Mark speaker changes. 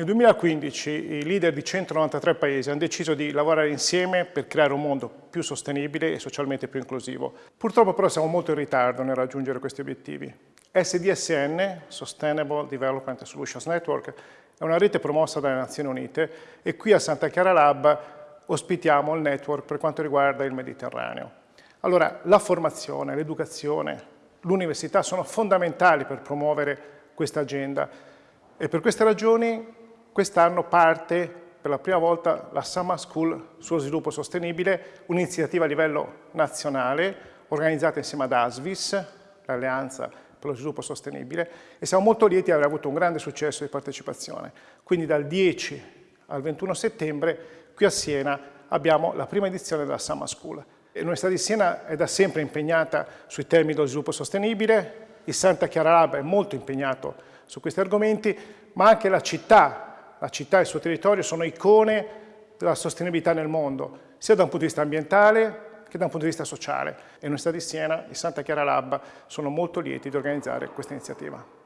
Speaker 1: Nel 2015 i leader di 193 paesi hanno deciso di lavorare insieme per creare un mondo più sostenibile e socialmente più inclusivo. Purtroppo però siamo molto in ritardo nel raggiungere questi obiettivi. SDSN, Sustainable Development Solutions Network, è una rete promossa dalle Nazioni Unite e qui a Santa Chiara Lab ospitiamo il network per quanto riguarda il Mediterraneo. Allora, la formazione, l'educazione, l'università sono fondamentali per promuovere questa agenda e per queste ragioni Quest'anno parte per la prima volta la Summer School sullo sviluppo sostenibile, un'iniziativa a livello nazionale organizzata insieme ad ASVIS, l'Alleanza per lo sviluppo sostenibile, e siamo molto lieti di aver avuto un grande successo di partecipazione. Quindi dal 10 al 21 settembre qui a Siena abbiamo la prima edizione della Summer School. L'Università di Siena è da sempre impegnata sui temi dello sviluppo sostenibile, il Santa Chiara Lab è molto impegnato su questi argomenti, ma anche la città la città e il suo territorio sono icone della sostenibilità nel mondo, sia da un punto di vista ambientale che da un punto di vista sociale. E l'Università di Siena e Santa Chiara Lab sono molto lieti di organizzare questa iniziativa.